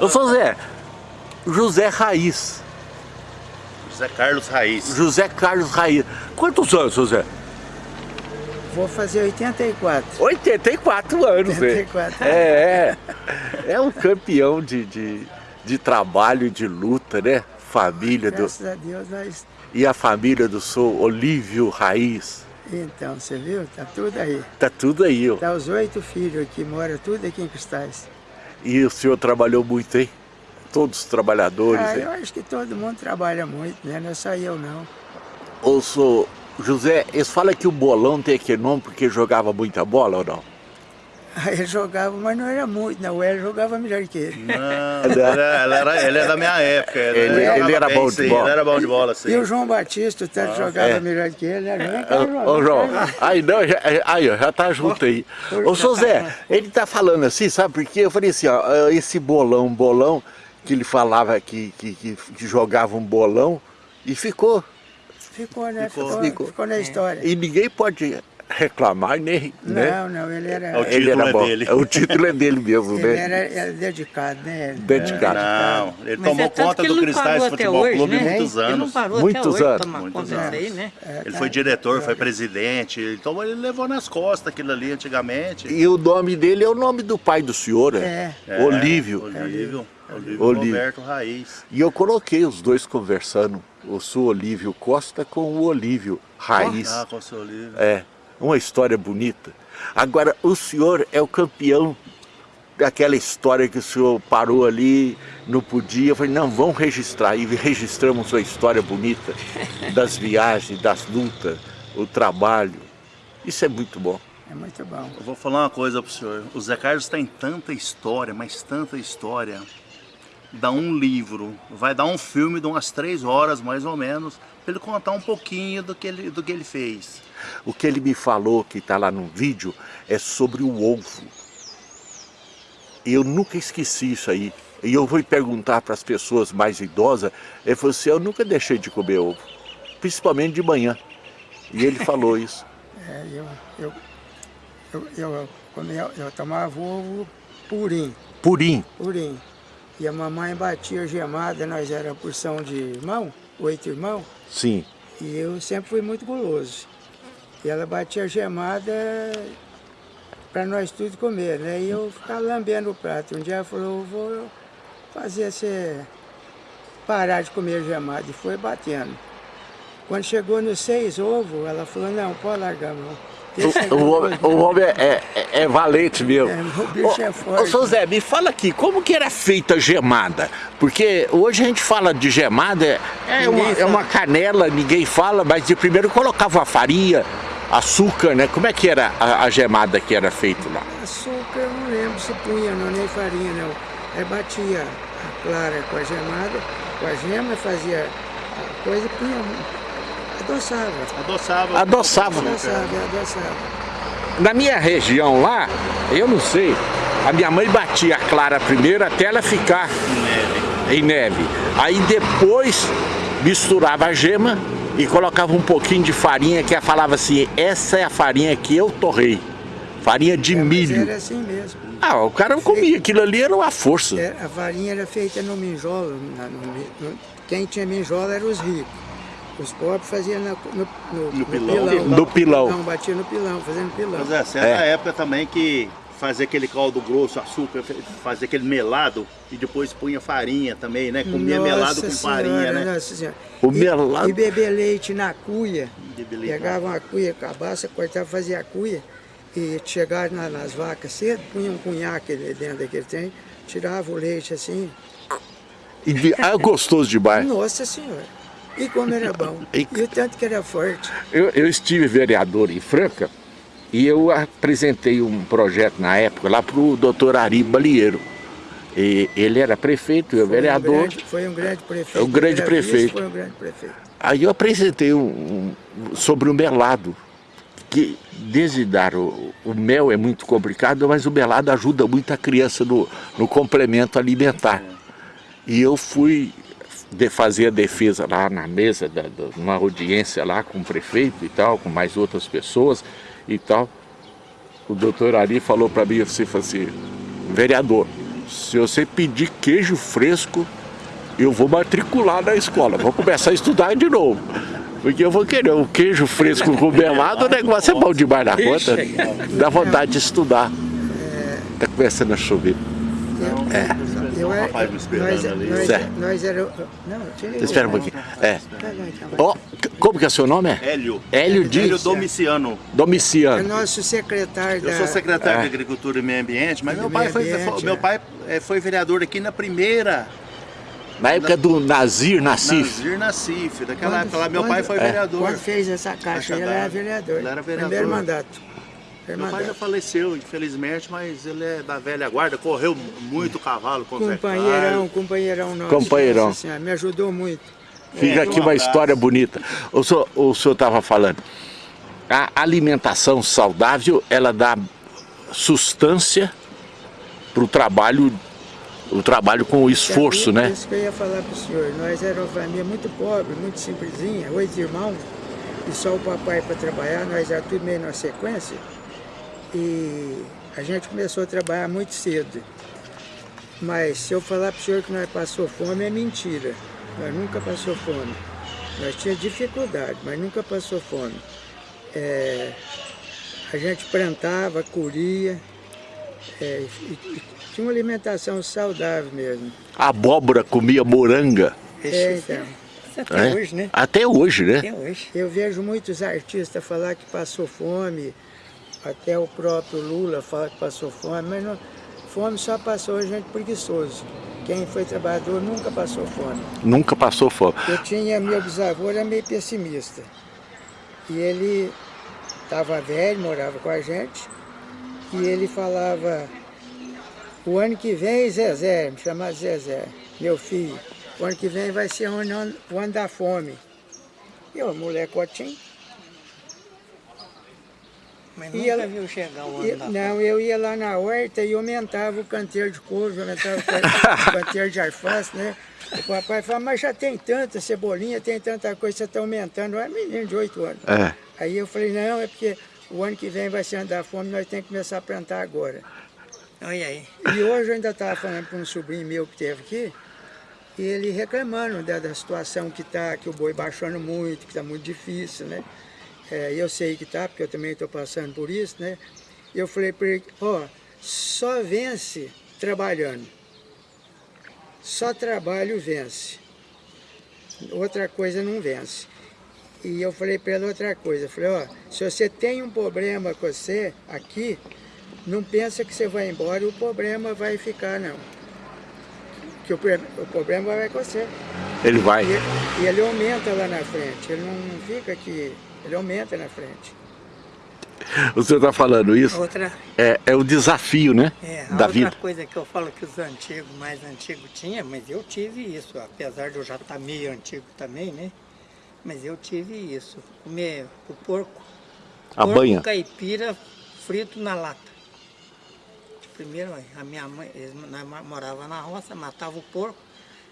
Ô, São Zé, José Raiz. José Carlos Raiz. José Carlos Raiz. Quantos anos, José? Vou fazer 84. 84 anos, 84 né? É, é. É um campeão de, de, de trabalho e de luta, né? Família do... Graças a Deus nós... E a família do senhor Olívio Raiz? Então, você viu? Tá tudo aí. Tá tudo aí, ó. Tá os oito filhos aqui, moram tudo aqui em Cristais. E o senhor trabalhou muito, hein? Todos os trabalhadores, Ah, eu acho que todo mundo trabalha muito, né? Não é só eu, não. Ô, senhor José, eles falam que o bolão tem aquele nome porque jogava muita bola ou não? Aí ele jogava, mas não era muito, não. Ele jogava melhor que ele. Não, ele, era, ele era- ele é da minha época. Ele- ele jogava era bem, bom de sim, bola. Ele era bom de bola, sim. E o João Batista, o tanto jogava é. melhor que ele, né? Vem cá, Ô, ô, João, aí não, já, aí ó, já tá junto aí. Ô, seu Zé, ele tá falando assim, sabe por quê? Eu falei assim, ó, esse bolão, bolão, que ele falava que, que, que, que jogava um bolão e ficou. Ficou, né? Ficou. Ficou, Ficou. ficou, na história. E ninguém pode reclamar, nem, né? Não, não, ele era... É o Ele título era é bom. dele. O título é dele mesmo, Ele né? era, era dedicado, né? Dedicado. Não, ele Mas tomou é conta do Cristais Futebol hoje, Clube né? muitos Ele não anos. parou Muitos até hoje anos. tomar Muitos conta anos. aí, né? Ele foi diretor, foi presidente, então ele levou nas costas aquilo ali antigamente. E o nome dele é o nome do pai do senhor, É. É, Olívio. Olívio. Olívio Olívio. Roberto Raiz. E eu coloquei os dois conversando, o senhor Olívio Costa com o Olívio Raiz. Ah, com o seu Olívio. É, uma história bonita. Agora, o senhor é o campeão daquela história que o senhor parou ali, não podia. Eu falei, não, vamos registrar. E registramos uma história bonita das viagens, das lutas, o trabalho. Isso é muito bom. É muito bom. Eu vou falar uma coisa pro senhor. O Zé Carlos tem tanta história, mas tanta história. Dá um livro, vai dar um filme de umas três horas mais ou menos, pra ele contar um pouquinho do que ele, do que ele fez. O que ele me falou, que está lá no vídeo, é sobre o ovo. Eu nunca esqueci isso aí. E eu vou perguntar para as pessoas mais idosas, ele falou assim, eu nunca deixei de comer ovo, principalmente de manhã. E ele falou isso. É, eu, eu, eu, eu, comia, eu tomava ovo purinho, Purim. purinho. E a mamãe batia gemada, nós era porção de irmão, oito irmãos, Sim. e eu sempre fui muito guloso. E ela batia gemada para nós tudo comer, né? E eu ficava lambendo o prato. Um dia ela falou, vou fazer você parar de comer gemada. E foi batendo. Quando chegou nos seis ovos, ela falou, não, pode largar, não. O, o homem, o homem é, é- é valente mesmo. É, o bicho é forte. Ô, seu Zé, me fala aqui, como que era feita a gemada? Porque hoje a gente fala de gemada, é, é uma, é uma canela, ninguém fala, mas de primeiro colocava a farinha, açúcar, né? Como é que era a, a gemada que era feita lá? Açúcar, eu não lembro se punha, não, nem farinha, não. Aí batia a clara com a gemada, com a gema, fazia a coisa e punha, adoçava. Adoçava. Adoçava. Adoçava, adoçava. Na minha região lá, eu não sei, a minha mãe batia a clara primeiro até ela ficar em neve. Aí depois misturava a gema e colocava um pouquinho de farinha que ela falava assim, essa é a farinha que eu torrei. Farinha de É, milho. era assim mesmo. Ah, o cara comia, aquilo ali era uma força. É, A farinha era feita no minjolo. na- no mi- no- quem tinha minjolo eram os ricos. Os pobres faziam na- no, no, No pilão. No pilão. Não, batia no pilão, fazendo pilão. Mas é, certa É. época também que fazia aquele caldo grosso, açúcar, fazia aquele melado e depois punha farinha também, né? Comia Nossa melado com senhora, farinha, né? Nossa senhora. O E- melado- E beber leite na cuia. Leite Pegava uma cuia, cabaça, cortava, fazia a cuia. E chegava na- nas vacas cedo, punha um cunhaque dentro daquele trem, tirava o leite assim. E de- ah, gostoso demais. Nossa senhora. E como era bom. E- E o tanto que era forte. Eu, eu estive vereador em Franca e eu apresentei um projeto na época lá para o doutor Ari Balieiro. E ele era prefeito, eu Foi um vereador. grande- Foi um grande prefeito. Um grande prefeito. Foi um grande prefeito. Aí eu apresentei um, um- sobre o melado, que desde dar o, o mel é muito complicado, mas o melado ajuda muito a criança no, no complemento alimentar. E eu fui de fazer a defesa lá na mesa, da, da- numa audiência lá com o prefeito e tal, com mais outras pessoas e tal. O doutor Ari falou para mim assim, assim, vereador, se você pedir queijo fresco, eu vou matricular na escola, vou começar a estudar de novo. Porque eu vou querer o queijo fresco com melado, o negócio é bom demais na conta. Dá vontade de estudar. Tá começando a chover. É. Eu era, rapaz me esperando nós, ali. nós, Certo. nós era, não, tira. Espera um pouquinho. É. Ó, como que é seu nome? É? Hélio. Hélio Dias. Hélio Domiciano. É Domiciano. nosso secretário Eu da... sou secretário É. de Agricultura e Meio Ambiente, mas meu pai, foi, ambiente, meu é. pai foi vereador aqui na primeira, Na época do Nazir Nassif. Nazir Nassif. Daquela Quando- época lá, meu quando- pai foi É. vereador. Quando fez essa caixa, Caixa ele era vereador. Ele era vereador. Primeiro mandato. Meu pai já faleceu, infelizmente, mas ele é da velha guarda, correu muito cavalo com Companheirão, companheirão nosso. Companheirão. Senhora, me ajudou muito. Fica É, aqui um uma abraço. história bonita. O senhor o estava falando, a alimentação saudável, ela dá sustância para o trabalho, o trabalho com o esforço, Então, né? Isso que eu ia falar para o senhor. Nós éramos uma família muito pobre, muito simplesinha, oito irmãos, e só o papai para trabalhar, nós já tudo meio na sequência. E a gente começou a trabalhar muito cedo. Mas se eu falar para o senhor que nós passou fome, é mentira. Nós nunca passou fome. Nós tínhamos dificuldade, mas nunca passou fome. É, a gente plantava, colhia, é, e- e tinha uma alimentação saudável mesmo. A abóbora comia moranga. É, então. Até né? hoje, né? Até hoje, né? Até hoje. Eu vejo muitos artistas falar que passou fome, até o próprio Lula fala que passou fome, mas não, fome só passou a gente preguiçoso. Quem foi trabalhador nunca passou fome. Nunca passou fome. Eu tinha, meu bisavô era meio pessimista. E ele estava velho, morava com a gente, e ele falava, o ano que vem, Zezé, me chamava Zezé, meu filho, o ano que vem vai ser o ano, o ano da fome. Eu, molecotinho, Mas E nunca ela- viu chegar o ano Eu- não, eu ia lá na horta e aumentava o canteiro de couve, aumentava o can- o canteiro de alface, né? O papai falava, mas já tem tanta cebolinha, tem tanta coisa, você está aumentando. É menino de 8 anos. É. Aí eu falei, não, é porque o ano que vem vai ser ano da fome, nós temos que começar a plantar agora. Olha aí. E hoje eu ainda estava falando para um sobrinho meu que teve aqui, e ele reclamando da, da situação que está, que o boi baixando muito, que está muito difícil, né? É, eu sei que está, porque eu também estou passando por isso, né? Eu falei para ele, ó, só vence trabalhando. Só trabalho vence. Outra coisa não vence. E eu falei para ele outra coisa, eu falei, ó, se você tem um problema com você aqui, não pensa que você vai embora e o problema vai ficar, não. Que o, o problema vai com você. Ele vai. E, e ele aumenta lá na frente, ele não fica aqui, ele aumenta na frente. O senhor está falando isso? Outra, É, é o desafio, né? é, a da outra vida. coisa que eu falo que os antigos, mais antigos tinha, mas eu tive isso, apesar de eu já estar meio antigo também, né? Mas eu tive isso, comer o porco, A porco banha. caipira frito na lata. Primeiro, a minha mãe, eles morava na roça, matava o porco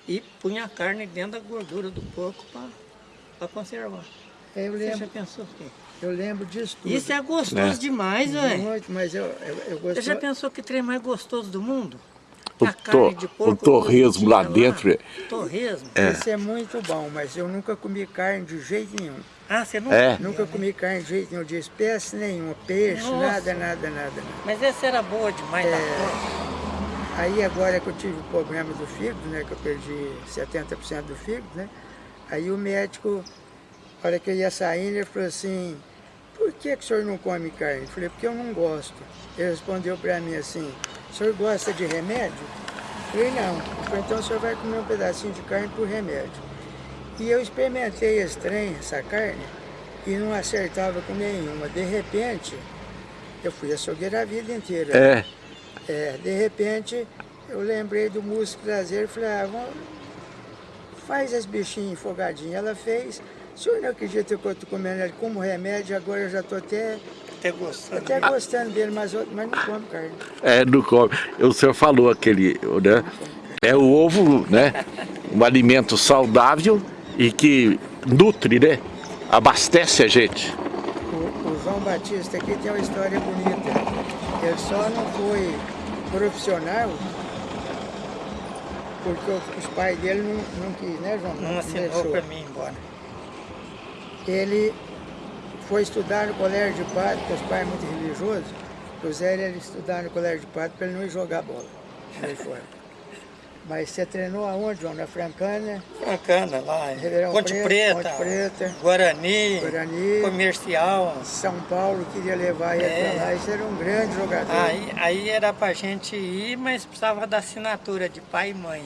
e punha a carne dentro da gordura do porco para conservar. Eu Você já lembro, pensou o quê? eu lembro disso tudo. Isso é gostoso É. demais, velho. Muito, mas eu, eu, eu Você já pensou que trem mais gostoso do mundo? O A carne to- de o porco torresmo lá cozidinha dentro é- Torresmo? Isso é muito bom, mas eu nunca comi carne de jeito nenhum. Ah, você não É. Nunca né? comi carne de jeito nenhum, de espécie nenhuma, peixe, Nossa. nada, nada, nada, nada. Mas essa era boa demais É. da conta. Aí agora que eu tive o problema do fígado, né, que eu perdi 70% do fígado, né, aí o médico, na hora que eu ia saindo, ele falou assim, por que, que o senhor não come carne? Eu falei, porque eu não gosto. Ele respondeu para mim assim, o senhor gosta de remédio? Eu falei, não. Ele falou, então o senhor vai comer um pedacinho de carne por remédio. E eu experimentei esse trem, essa carne, e não acertava com nenhuma. De repente, eu fui açougueiro a vida inteira. É. É, de repente, eu lembrei do músico traseiro e falei, ah, vamos, faz as bichinhas enfogadinhas. Ela fez, o senhor não acredita que eu estou comendo ele como remédio, agora eu já estou até, Até gostando. até gostando dele, mas, mas não como carne. É, não come. O senhor falou aquele, né? É o ovo, né? Um alimento saudável e que nutre, né? Abastece a gente. O, o João Batista aqui tem uma história bonita. Ele só não foi profissional porque os pais dele não, não quis, né, João? Não assinou para mim ir embora. Ele foi estudar no colégio de padre, porque os pais são muito religiosos. O Zé ele estudar no colégio de padre para ele não ir jogar bola. Aí foi. Mas você treinou aonde, João? Na Francana, Francana, lá, em Ribeirão Ponte Preto, Preta, Ponte Preta, Guarani, Guarani. Comercial. São Paulo, queria levar ele É. para lá. Isso era um grande jogador. Aí, aí era pra gente ir, mas precisava da assinatura de pai e mãe.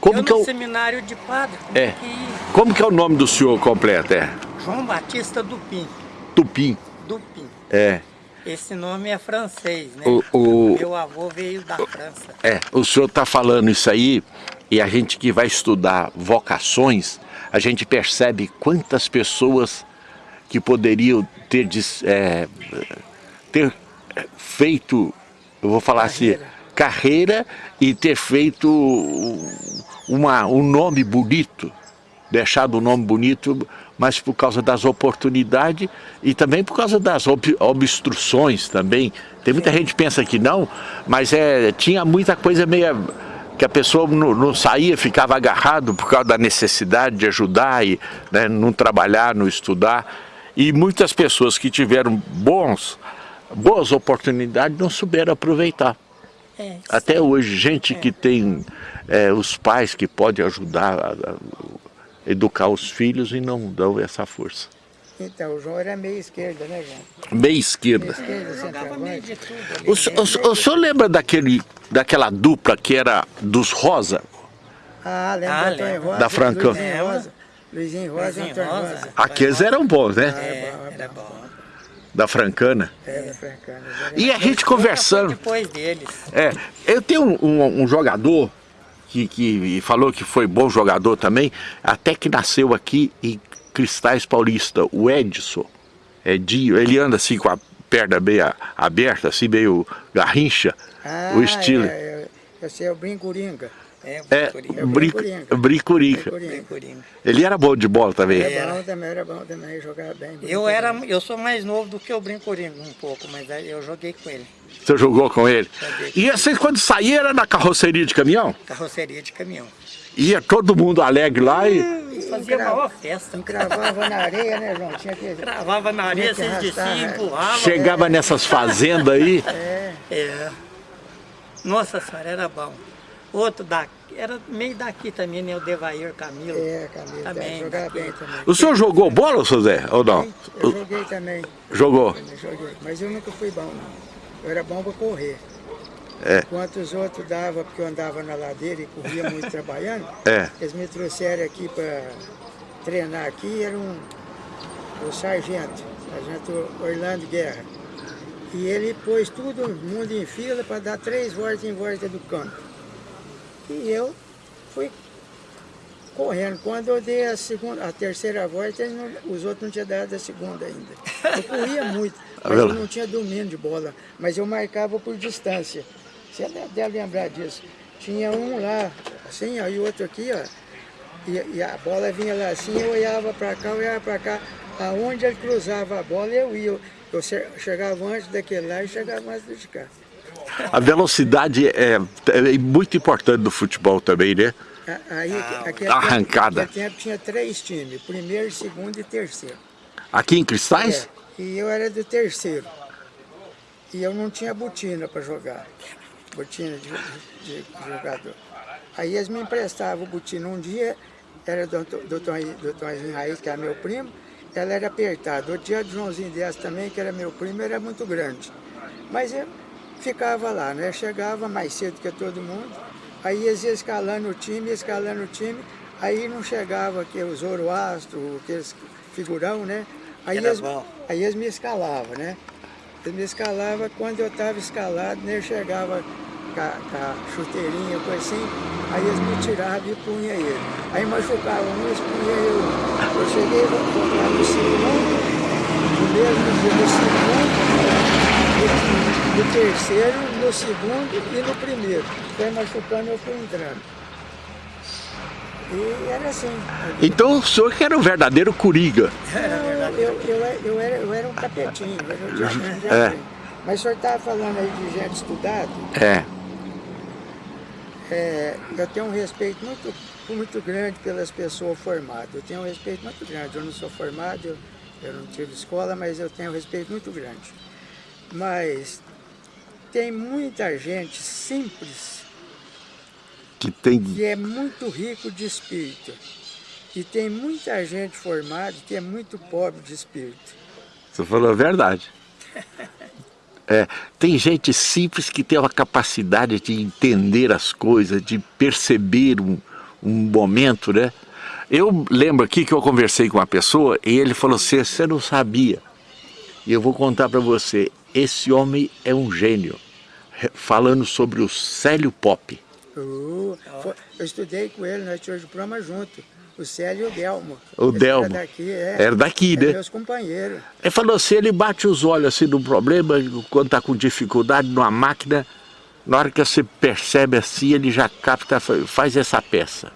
Como eu que, é no o, seminário de padre, como É. que como que é o nome do senhor completo? É João Batista Dupin. Tupim. Dupin. É. Esse nome é francês, né? O, o, Meu avô veio da França. É, o senhor está falando isso aí e a gente que vai estudar vocações, a gente percebe quantas pessoas que poderiam ter, é, ter feito, eu vou falar assim, carreira e ter feito uma, um nome bonito, deixado um nome bonito, mas por causa das oportunidades e também por causa das ob- obstruções também. Tem muita gente que pensa que não, mas é, tinha muita coisa meio que a pessoa não, não saía, ficava agarrado por causa da necessidade de ajudar e né, não trabalhar, não estudar. E muitas pessoas que tiveram bons, boas oportunidades não souberam aproveitar. É, Até hoje, gente que tem é, os pais que podem ajudar a, a educar os filhos e não dão essa força. Então, o João era meio esquerda, né, João? Meia Meio esquerda. esquerda, jogava meio de tudo. O, senhor- o senhor- o senhor lembra daquele, daquela dupla que era dos Rosa? Ah, lembra Ah, lembro. Rosa? Da Franca. Luizinho Lembro. Rosa. Luizinho Rosa e Antônio Rosa. Rosa. Aqueles eram bons, né? É, bom, é era bom. Da Francana. Era francana. E a gente conversando. Depois deles. É, eu tenho um, um- um jogador que, que falou que foi bom jogador também, até que nasceu aqui em Cristais Paulista, o Edson. É Dio, ele anda assim com a perna meio aberta, assim meio garrincha, Ah, o estilo. É, é, esse é o Brincuringa. É, É. Bricorinho. Ele era bom de bola também. Era bom também, era bom também, jogava bem. Eu era, eu sou mais novo do que o Brincorinho um pouco, mas eu joguei com ele. Você jogou com ele? Joguei. E vocês quando saíram era na carroceria de caminhão? Carroceria de caminhão. Ia todo mundo alegre lá e... Fazia Encra- maior festa. Encravava na areia, né, João? Tinha que... Cravava na areia, vocês desciam, arrastar, né? empurravam. Chegava nessas fazendas aí. É, É. Nossa senhora, era bom. Outro daqui, era meio daqui também, né? O Devair Camilo. é, Camilo, Também, jogava daqui. bem também. O senhor jogou bola, seu Zé? Ou não? Eu joguei também, Jogou. eu joguei, mas eu nunca fui bom, não. Eu era bom para correr. É. Enquanto os outros davam, porque eu andava na ladeira e corria muito trabalhando, É. eles me trouxeram aqui para treinar aqui, era um, o sargento, sargento Orlando Guerra. E ele pôs todo mundo em fila para dar três voltas em volta do campo. E eu fui correndo. Quando eu dei a, segunda, a terceira volta, eles não- os outros não tinham dado a segunda ainda. Eu corria muito, mas eu não tinha domínio de bola. Mas eu marcava por distância. Você deve lembrar disso. Tinha um lá, assim, ó, e outro aqui, ó. E, e a bola vinha lá assim, eu olhava para cá, olhava para cá. Aonde ele cruzava a bola, eu ia. Eu, eu che- chegava antes daquele lá e chegava antes de cá. A velocidade é, é muito importante no futebol também, né? A- Aí, aquele arrancada. Tempo, naquele tempo tinha três times, primeiro, segundo e terceiro. Aqui em Cristais? É, e eu era do terceiro. E eu não tinha botina para jogar. Botina de, de- de jogador. Aí eles me emprestavam botina. Um dia era do, do, Toninho- do Raiz, que era meu primo, ela era apertada. Outro dia do Joãozinho Dias também, que era meu primo, era muito grande. Mas eu ficava lá, né? Chegava mais cedo que todo mundo. Aí eles iam escalando o time, escalando o time. Aí não chegava aqui os Zoroastro, aqueles figurão, né? Aí eles, aí eles me escalavam, né? Eles me escalavam, quando eu estava escalado, né, eu chegava com a, com a chuteirinha, coisa assim, aí eles me tiravam e punha ele. Aí machucava um, eles punha eu. Eu cheguei a no segundo, no mesmo dia no segundo, no, terceiro, no segundo e no primeiro. Foi machucando, eu fui entrando. E era assim. Então o senhor que era o verdadeiro Coringa. Não, eu, eu, eu, era, eu era um capetinho, eu era um É. Mas o senhor estava falando aí de gente estudado, É. é, eu tenho um respeito muito, muito grande pelas pessoas formadas. Eu tenho um respeito muito grande. Eu não sou formado, eu, eu não tive escola, mas eu tenho um respeito muito grande. Mas tem muita gente simples Que tem... que é muito rico de espírito. E tem muita gente formada que é muito pobre de espírito. Você falou a verdade. É, tem gente simples que tem uma capacidade de entender as coisas, de perceber um, um momento, né? Eu lembro aqui que eu conversei com uma pessoa e ele falou assim, você não sabia. E eu vou contar para você, esse homem é um gênio. Falando sobre o Célio Pop. Uh, foi- eu estudei com ele, nós tivemos diploma junto. O Célio e o Delmo. O Esse Delmo. Era daqui, é. Era daqui, É né? meus companheiros. Ele falou assim, ele bate os olhos assim no problema, quando está com dificuldade numa máquina, na hora que você percebe assim, ele já capta, fa- faz essa peça.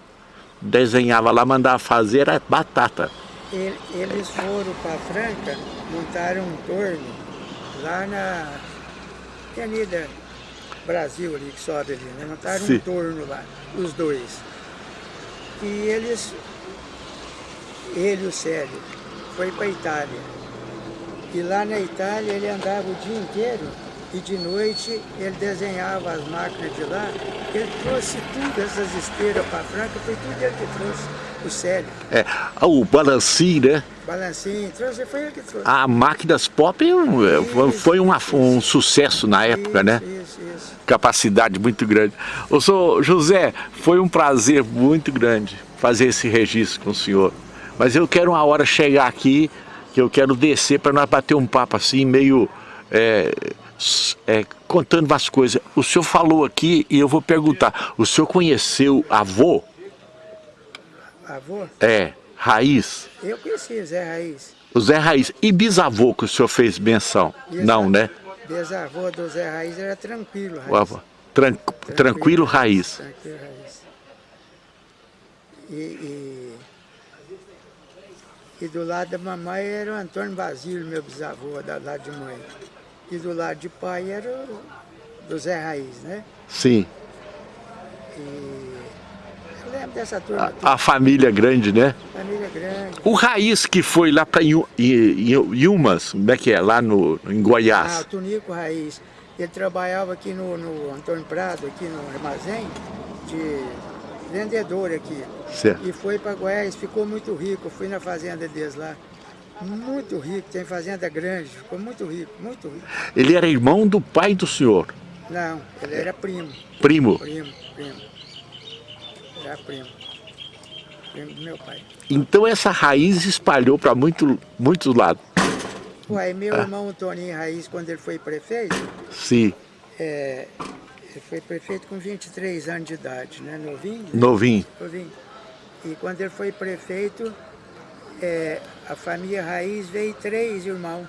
Desenhava lá, mandava fazer, era batata. Ele- Eles foram para Franca, montaram um torno lá na Avenida Brasil ali, que sobe ali, né? Montaram Sim. um torno lá, os dois. E eles, ele o Célio, foi para Itália. E lá na Itália ele andava o dia inteiro e de noite ele desenhava as máquinas de lá. Ele trouxe tudo, essas esteiras para Franca, foi tudo ele que trouxe, o Célio. É, o balancinho, né? Balancinho, trouxe, foi ele que trouxe. A Máquinas Pop é um- foi uma- um sucesso na época, isso, né? Isso, isso. Capacidade muito grande. Ô, senhor José, foi um prazer muito grande fazer esse registro com o senhor. Mas eu quero uma hora chegar aqui, que eu quero descer para nós bater um papo assim, meio é, é, contando umas coisas. O senhor falou aqui e eu vou perguntar, o senhor conheceu avô? Avô, É, Raiz? eu conheci o Zé Raiz. O Zé Raiz. E bisavô que o senhor fez menção? Não, né? Bisavô do Zé Raiz era tranquilo, Raiz. Avô. Tran- tranquilo Raiz. Tranquilo, Raiz. E, e, e do lado da mamãe era o Antônio Basílio, meu bisavô, do lado de mãe. E do lado de pai era o do Zé Raiz, né? Sim. Eu lembro dessa turma, A, a família grande, né? família grande. O Raiz que foi lá para Ilmas, como é que é? Lá no, em Ah, o Goiás. Tunico Raiz. Ele trabalhava aqui no, no Antônio Prado, aqui no armazém, de vendedor aqui. Certo. E foi para Goiás, ficou muito rico. Eu fui na fazenda deles lá. Muito rico, tem fazenda grande, ficou muito rico, muito rico. Ele era irmão do pai do senhor, Não, ele era primo, primo. primo, primo. Era primo. Primo do meu pai. Então essa raiz espalhou para muito, muitos lados. Uai, meu irmão Toninho Raiz, quando ele foi prefeito, Sim, é, ele foi prefeito com 23 anos de idade, né? Novinho? novinho. Novinho. E quando ele foi prefeito, é, a família Raiz veio três irmãos.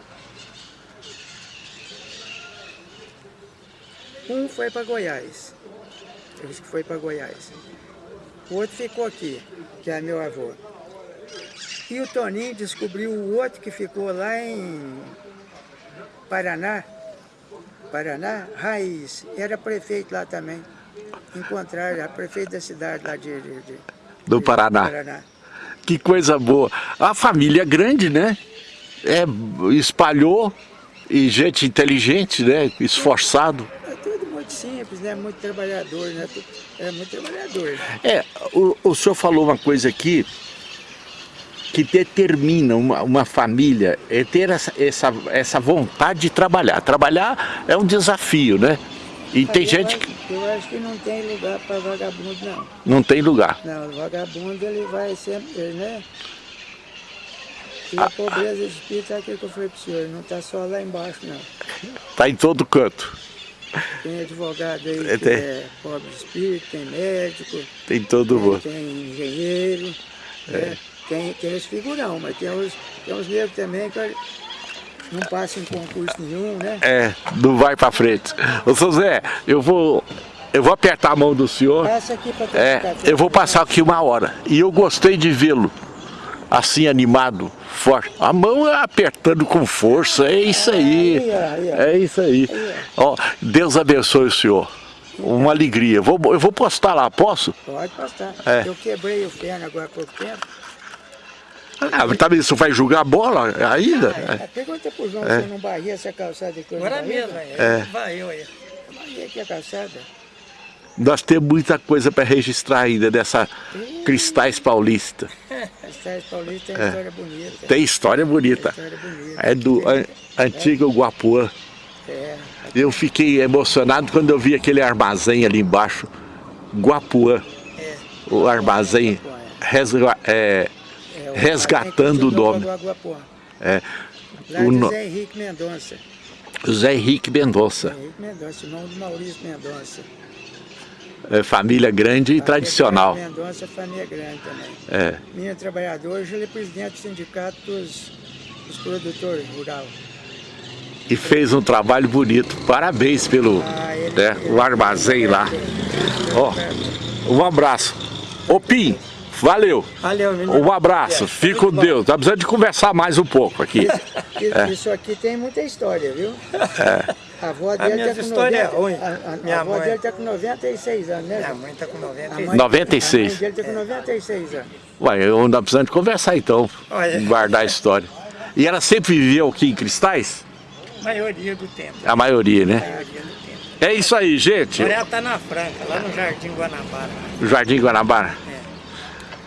Um foi para Goiás. Ele disse que foi para Goiás. O outro ficou aqui, que é meu avô. E o Toninho descobriu o outro que ficou lá em Paraná. Paraná, Raiz. Era prefeito lá também. Encontraram, a prefeito da cidade lá de, de- de- Do de Paraná. Que coisa boa. A família é grande, né? É, espalhou e gente inteligente, né? Esforçado. Muito simples, né? Muito trabalhador, né? É muito trabalhador. É, o, o senhor falou uma coisa aqui que determina uma, uma família é ter essa, essa, essa vontade de trabalhar. Trabalhar é um desafio, né? E tem Eu gente acho- que Eu acho que não tem lugar para vagabundo, não. não tem lugar. Não, o vagabundo ele vai sempre, né? E Ah, a pobreza de espírito é aquilo que eu falei para o senhor, não está só lá embaixo, não. Está em todo canto. Tem advogado aí É, que tem. é pobre de espírito, tem médico, Tem todo tem, mundo. tem engenheiro, É. né? tem, tem os figurão, mas tem os, tem os negros também que não passam em concurso nenhum, né? É, não vai para frente. Ô, seu Zé, eu vou, eu vou apertar a mão do senhor. Passa aqui para É, eu vou passar aqui uma hora. E eu gostei de vê-lo assim animado, forte. A mão é apertando com força, é isso aí. É isso aí. Ó, Deus abençoe o senhor. uma alegria. Vou, eu vou postar lá, posso? Pode postar. É. Eu quebrei o perno agora há pouco tempo. Ah, mas também você vai jogar bola ainda? Ah, pergunta pro João É. se eu não barria essa calçada aqui. Agora mesmo. É. Vai eu aí. Barria aqui a calçada. Nós temos muita coisa para registrar ainda dessa Cristais Paulista. Estrada Paulista tem É. história bonita. Tem história bonita. História bonita. É do an- antigo Guapuã. É, Eu fiquei emocionado quando eu vi aquele armazém ali embaixo, Guapuã. É. O armazém resga- é, é, o- resgatando o nome. É, Lá O no- Zé Henrique Mendonça. José Henrique Mendonça. Zé Henrique Mendonça, irmão do Maurício Mendonça. É, família grande e tradicional. Mendonça, família grande também. É, Minha trabalhadora, hoje ele é presidente do sindicato dos, dos produtores rurais. e fez um trabalho bonito. Parabéns pelo Ah, ele- né, ele- o armazém lá. Ó, um abraço. Ô Pim, valeu. Valeu, menino. Um abraço. Fique com Deus. Tá precisando de conversar mais um pouco aqui. Isso, É. isso aqui tem muita história, viu? A avó dele tá com é 90, ruim. A, a, Minha a avó mãe. dele tá com 96 anos, né? Minha mãe tá com A 90 mãe- 96. A mãe dele tá com 96 anos. Ué, eu não precisando de conversar então. Olha. Guardar a história. E ela sempre viveu aqui em Cristais? maioria do tempo. A maioria, né? Maioria do tempo. É isso aí, gente. Agora ela tá na Franca, lá no Jardim Guanabara. O Jardim Guanabara.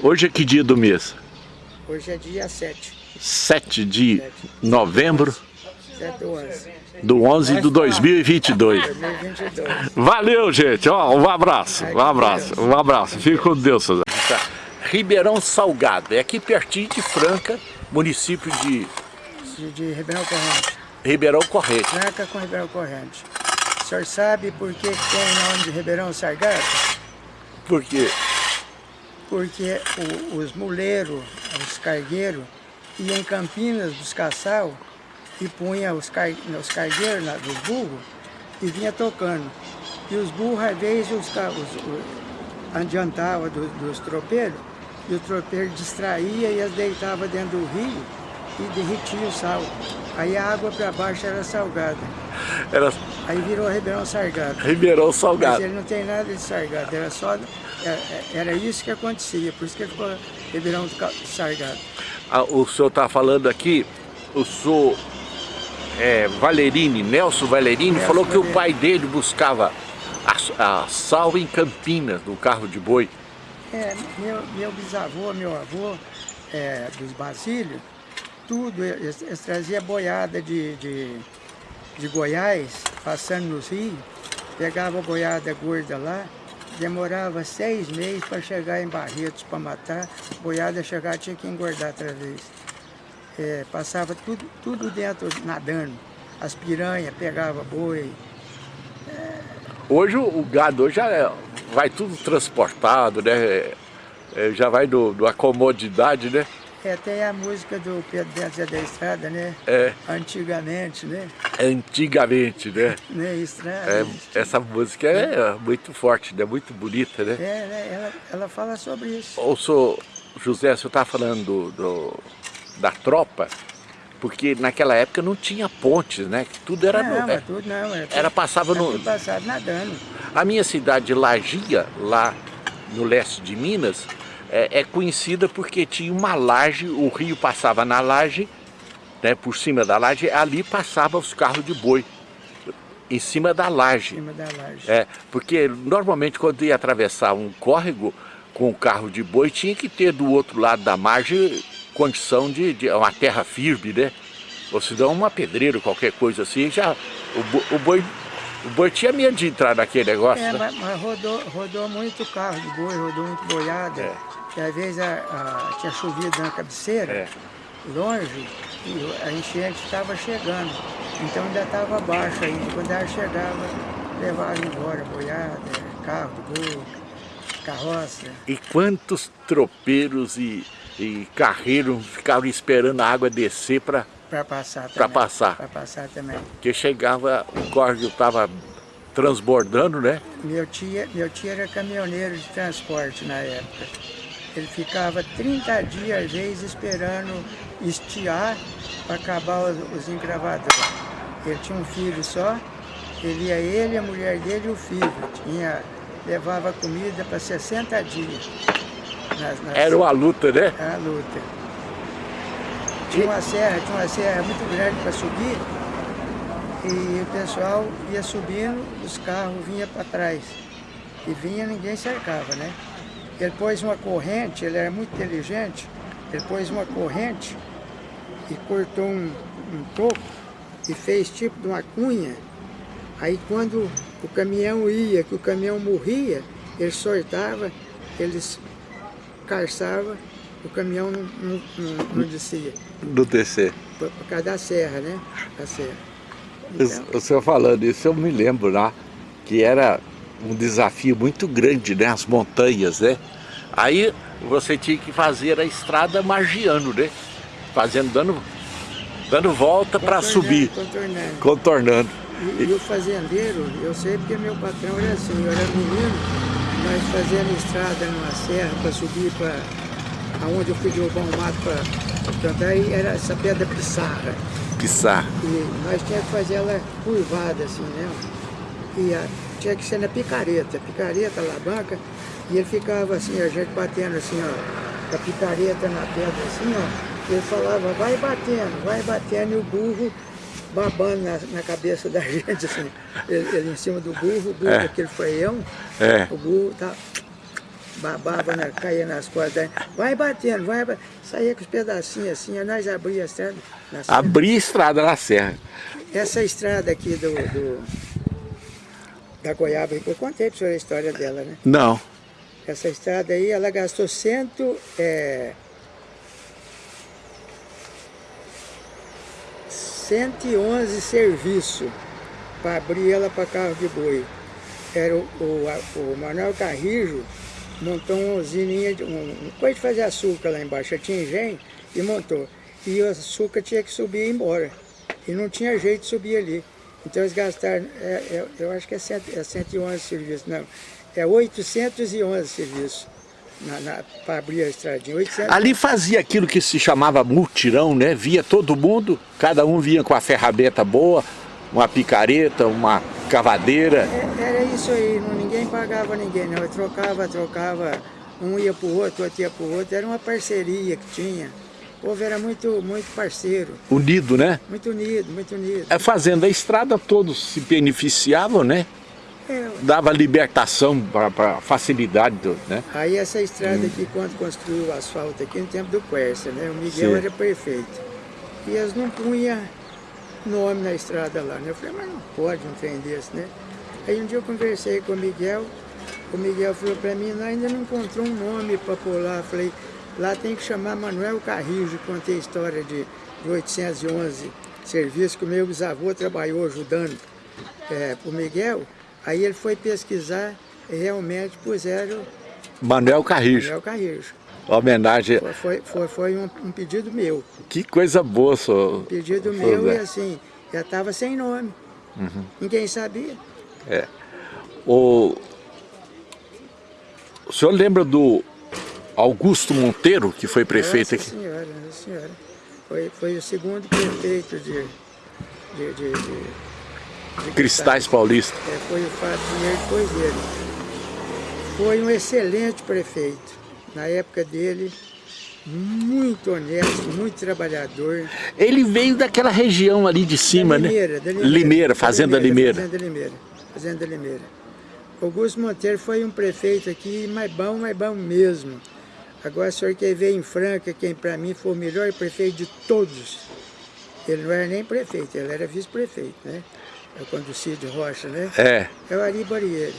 Hoje é que dia do mês? Hoje é dia 7. 7 de novembro 7 do 11. Do 11 do 2022. 2022. Valeu, gente. Ó, um abraço. Um abraço. Um abraço. Fique com Deus, Suzana. Ribeirão Salgado. É aqui pertinho de Franca, município de De, de Ribeirão Corrente. Ribeirão Corrente. Franca com Ribeirão Corrente. O senhor sabe por que tem o nome de Ribeirão Sargado? Porque Porque o- os muleiros, os cargueiros, iam em Campinas buscar sal e punha os, car, os cargueiros lá, dos burros e vinha tocando. E os burros, às vezes, os, os, adiantava do- dos tropeiros e o tropeiro distraía e as deitava dentro do rio e derretia o sal. Aí a água para baixo era salgada. era Aí virou Ribeirão Sargado. Ribeirão Mas Salgado. ele não tem nada de sargado, era só. Era, era isso que acontecia, por isso que ele ficou Ribeirão do Ca- Sargado. Ah, o senhor está falando aqui, o senhor é, Valerini, Nelson Valerini, Nelson falou que o Valerini. pai dele buscava a, a sal em Campinas, no carro de boi. É, meu, meu bisavô, meu avô, é, dos Basílios, tudo, eles, eles traziam boiada de, de, de Goiás, passando nos rios, pegava a boiada gorda lá, demorava seis meses para chegar em Barretos para matar, boiada chegar tinha que engordar outra vez. É, passava tudo, tudo dentro, nadando. As piranhas pegava boi, Hoje o gado hoje já é- vai tudo transportado, né? É, é, já vai do, do a comodidade, né? É, tem a música do Pedro Zé da Estrada, né? É, Antigamente, né? antigamente, né? né? Estrada. É, essa música é muito forte, né? Muito bonita, né? É, né? Ela, ela fala sobre isso. Ô, senhor José, o senhor está falando do, do- da tropa, porque naquela época não tinha pontes, né? Tudo era... não, no- é tudo não. Era, tudo, era passava era no... passado nadando. A minha cidade de Lagia, lá no leste de Minas, é, é conhecida porque tinha uma laje, o rio passava na laje, né, por cima da laje, ali passava os carros de boi, em cima da Em laje. cima da laje. É, porque normalmente quando ia atravessar um córrego com o carro de boi, tinha que ter do outro lado da margem condição de, de uma terra firme, né? Ou se não uma pedreira, qualquer coisa assim, já o, o boi, o boi tinha medo de entrar naquele negócio, É, né? mas, mas rodou, rodou muito carro de boi, rodou muito boiada. É. Que às vezes a- a- tinha chovido na cabeceira, É. longe, e a enchente estava chegando. Então ainda estava baixo ainda. Quando ela chegava, levava embora boiada, carro de boi, carroça. E quantos tropeiros e, e carreiros ficavam esperando a água descer para Para passar. Pra passar. Para passar também. que chegava, o córrego estava transbordando, né? Meu tio, meu tio era caminhoneiro de transporte na época. Ele ficava 30 dias, às vezes, esperando estiar para acabar os, os engravadores. Ele tinha um filho só Ele ia ele, a mulher dele e o filho. Tinha, levava comida para 60 dias. Nas, nas... Era uma luta, né? Era uma luta. Tinha uma serra, tinha uma serra muito grande para subir. E o pessoal ia subindo, os carros vinham para trás. E vinha, ninguém cercava, né? Ele pôs uma corrente, ele era muito inteligente, ele pôs uma corrente e cortou um, um toco e fez tipo de uma cunha. Aí quando o caminhão ia, que o caminhão morria, ele sortava, eles carçava, o caminhão não, não, não, não descia. Do descer. Por, por, causa da serra, né? Da serra. Então, o senhor falando isso, eu me lembro lá, que era um desafio muito grande, né? As montanhas, né? Aí você tinha que fazer a estrada margiando, né? Fazendo, dando, dando volta para subir. Contornando. Contornando. E, e, o fazendeiro, eu sei porque meu patrão era assim, eu era menino, nós fazendo estrada numa serra para subir para aonde eu fui derrubar um mato para plantar, e era essa pedra pissarra. Pissarra. E nós tínhamos que fazer ela curvada assim, né? E a, tinha que ser na picareta, picareta, alavanca, e ele ficava assim, a gente batendo assim, ó, a picareta na pedra assim, ó, ele falava, vai batendo, vai batendo, e o burro babando na, na cabeça da gente, assim, ele, ele, em cima do burro, o burro é. aquele freião, é. o burro tá, babava, na, caía nas costas, vai batendo, vai batendo, saía com os pedacinhos assim, nós abria a estrada na serra. Abria a estrada na serra. Essa estrada aqui do, do da Goiaba, eu contei para o senhor a história dela, né? Não. Essa estrada aí, ela gastou cento... É, 111 serviços para abrir ela para carro de boi. Era o, o, o Manuel Carrijo montou uma usininha, de, um, coisa de fazer açúcar lá embaixo, tinha engenho e montou. E o açúcar tinha que subir e ir embora. E não tinha jeito de subir ali. Então eles gastaram, é, é, eu acho que é, cento, é 111 serviços, não, é 811 serviços para abrir a estradinha. 800... Ali fazia aquilo que se chamava mutirão, né? Via todo mundo, cada um vinha com a ferramenta boa, uma picareta, uma cavadeira. É, era isso aí, não, ninguém pagava ninguém, não. Eu trocava, trocava, um ia para o outro, outro ia para o outro, era uma parceria que tinha. O povo era muito, muito parceiro. Unido, né? Muito unido, muito unido. É, fazendo a estrada, todos se beneficiavam, né? É. Dava libertação para facilidade, do, né? Aí essa estrada hum. aqui, quando construiu o asfalto aqui, no tempo do Quercia, né? O Miguel Sim. era prefeito. E eles não punham nome na estrada lá, né? Eu falei, mas não pode um trem desse, né? Aí um dia eu conversei com o Miguel, o Miguel falou para mim, não, ainda não encontrou um nome para pôr lá. Eu falei, Lá tem que chamar Manuel Carrijo, contei a história de, de 811 serviços que o meu bisavô trabalhou ajudando é, para o Miguel. Aí ele foi pesquisar e realmente puseram... Manuel Carrijo. Manuel Carrijo. Homenagem... Foi, foi, foi, foi um, um, pedido meu. Que coisa boa, senhor. Um pedido meu e assim, já estava sem nome. Uhum. Ninguém sabia. É. O... o senhor lembra do Augusto Monteiro, que foi prefeito aqui. senhora, nossa senhora. Foi, foi o segundo prefeito de, de, de, de Cristais Paulista. É, foi o Fábio Pinheiro depois dele. Foi um excelente prefeito. Na época dele, muito honesto, muito trabalhador. Ele veio daquela região ali de cima, da Limeira, né? Da Limeira, Limeira, Fazenda Limeira. Fazenda Limeira. Fazenda Limeira. Augusto Monteiro foi um prefeito aqui, mais bom, mais bom mesmo. Agora o senhor quer ver em Franca quem para mim foi o melhor prefeito de todos. Ele não era nem prefeito, ele era vice-prefeito, né? É quando o Cid Rocha, né? É. É o Ari Barriere.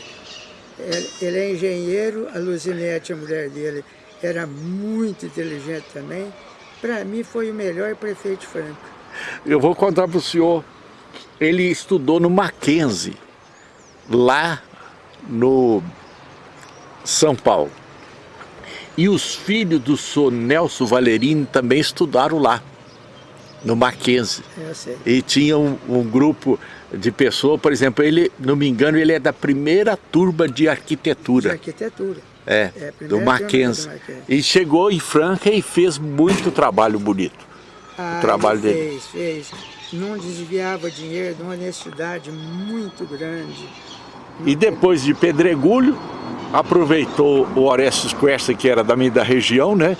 Ele, é engenheiro, a Luzinete, a mulher dele, era muito inteligente também. Para mim foi o melhor prefeito de Franca. Eu vou contar para o senhor, ele estudou no Mackenzie, lá no São Paulo. E os filhos do senhor Nelson Valerini também estudaram lá, no Mackenzie. Eu sei. E tinha um, um, grupo de pessoas, por exemplo, ele, não me engano, ele é da primeira turma de arquitetura. De arquitetura. É, é do, Mackenzie. do Mackenzie. E chegou em Franca e fez muito trabalho bonito. Ah, o trabalho fez, dele. Fez, não desviava dinheiro, de uma honestidade muito grande. E depois de Pedregulho, aproveitou o Orestes Quercia, que era da minha da região, né?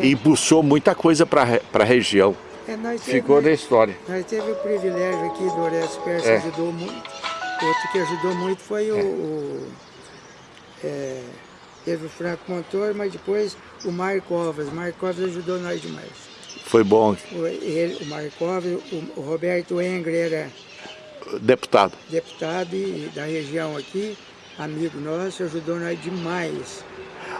E puxou muita coisa para a região. É, nós teve- Ficou na história. Nós teve o privilégio aqui do Orestes Persa, É. ajudou muito. Outro que ajudou muito foi o... o é, teve o Franco Montoro, mas depois o Mário Covas. O Mário Covas ajudou nós demais. Foi bom, O, ele, o Mário Covas, o, o Roberto Engre era deputado. deputado e, da região aqui, amigo nosso, ajudou nós demais.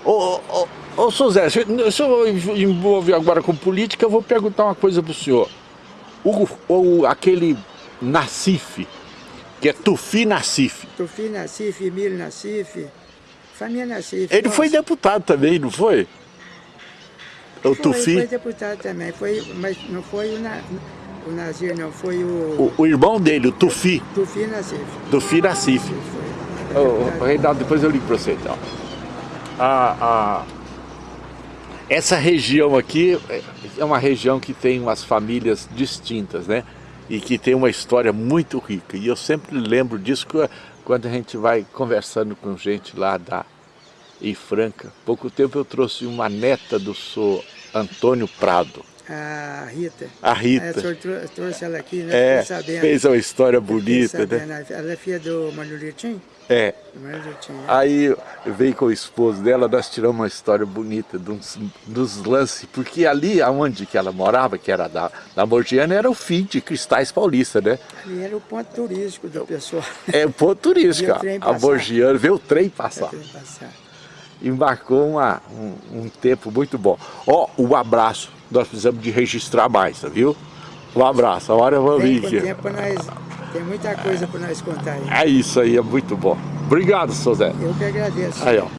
Ô, ô, ô, ô Zé, se eu envolver agora com política, eu vou perguntar uma coisa pro senhor. O, o, aquele Nacife, que é Tufi Nacife, Tufi Nassif, Emílio Nassif, família Nassif. ele nossa. foi deputado também, não foi? O Foi, Tufi, Foi deputado também, foi, mas não foi o, Na, o Nazir, não, foi o, o, o irmão dele, o Tufi, Tufi Nassif. Tufi Nacife. Foi. Ô, ô, deputado. Reinaldo, depois eu ligo para você então. A, a- essa região aqui é uma região que tem umas famílias distintas, né? E que tem uma história muito rica. E eu sempre lembro disso quando a gente vai conversando com gente lá da em Franca. Pouco tempo eu trouxe uma neta do senhor Antônio Prado, A Rita. a É, o Rita. senhor trou- trouxe ela aqui, né? É, fez uma história bonita, né? Ela é filha do Manulitinho? É. Aí veio com o esposo dela, nós tiramos uma história bonita uns, dos lances, porque ali aonde que ela morava, que era da, da Morgiana, era o fim de Cristais Paulista, né? Ali era o ponto turístico do pessoal. É o ponto turístico, o trem a passar. Morgiana, vê o trem passar. Pra passar. E marcou uma, um, um tempo muito bom. Ó, um abraço, nós precisamos de registrar mais, tá, viu? Um abraço, a hora eu vou vir aqui. tempo nós, tem muita coisa para nós contar aí. É isso aí, é muito bom. Obrigado, seu Zé. Eu que agradeço. Aí, ó.